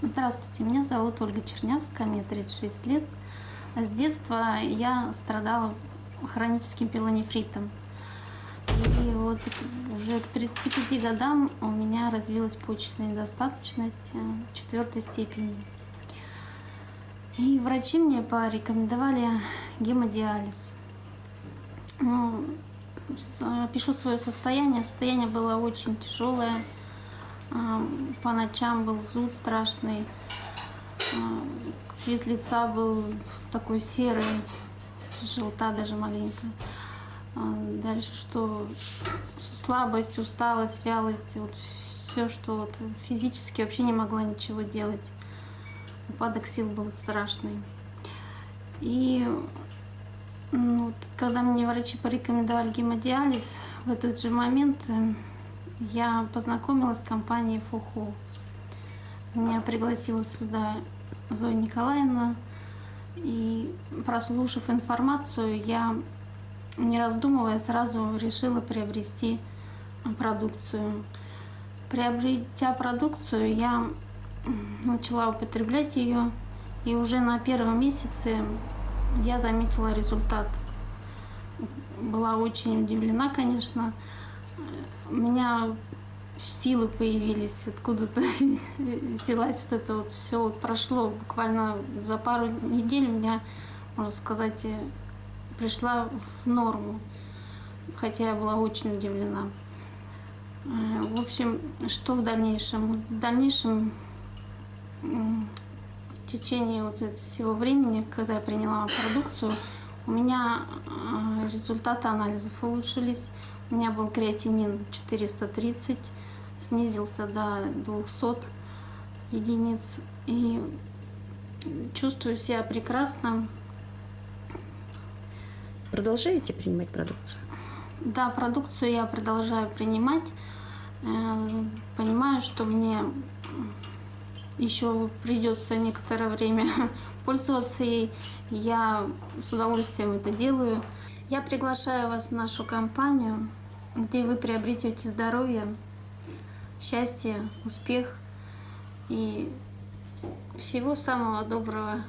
Здравствуйте, меня зовут Ольга Чернявская, мне 36 лет. С детства я страдала хроническим пилонефритом. И вот уже к 35 годам у меня развилась почечная недостаточность э, четвертой степени. И врачи мне порекомендовали гемодиализ. Ну, с- Пишу свое состояние. Состояние было очень тяжелое. А, По ночам был зуд страшный. А, Цвет лица был такой серый, желта даже маленько. А, Дальше что? Слабость, усталость, вялость, вот все, что вот физически вообще не могла ничего делать. Упадок сил был страшный. И ну, вот, когда мне врачи порекомендовали гемодиализ, в этот же момент я познакомилась с компанией ФОХО. Меня пригласила сюда Зоя Николаевна. И прослушав информацию, я, не раздумывая, сразу решила приобрести продукцию. Приобретя продукцию, я начала употреблять ее. И уже на первом месяце я заметила результат. Была очень удивлена, конечно. У меня силы появились, откуда-то взялась вот это вот все вот прошло буквально за пару недель у меня, можно сказать, э, пришла в норму, хотя я была очень удивлена. Э, В общем, что в дальнейшем? В дальнейшем в течение вот всего времени, когда я приняла продукцию, у меня э, результаты анализов улучшились. У меня был креатинин 430, снизился до 200 единиц. И чувствую себя прекрасно. Продолжаете принимать продукцию? Да, продукцию я продолжаю принимать. Э, Понимаю, что мне еще придется некоторое время пользоваться ей. Я с удовольствием это делаю. Я приглашаю вас в нашу компанию, где вы приобретете здоровье, счастье, успех и всего самого доброго.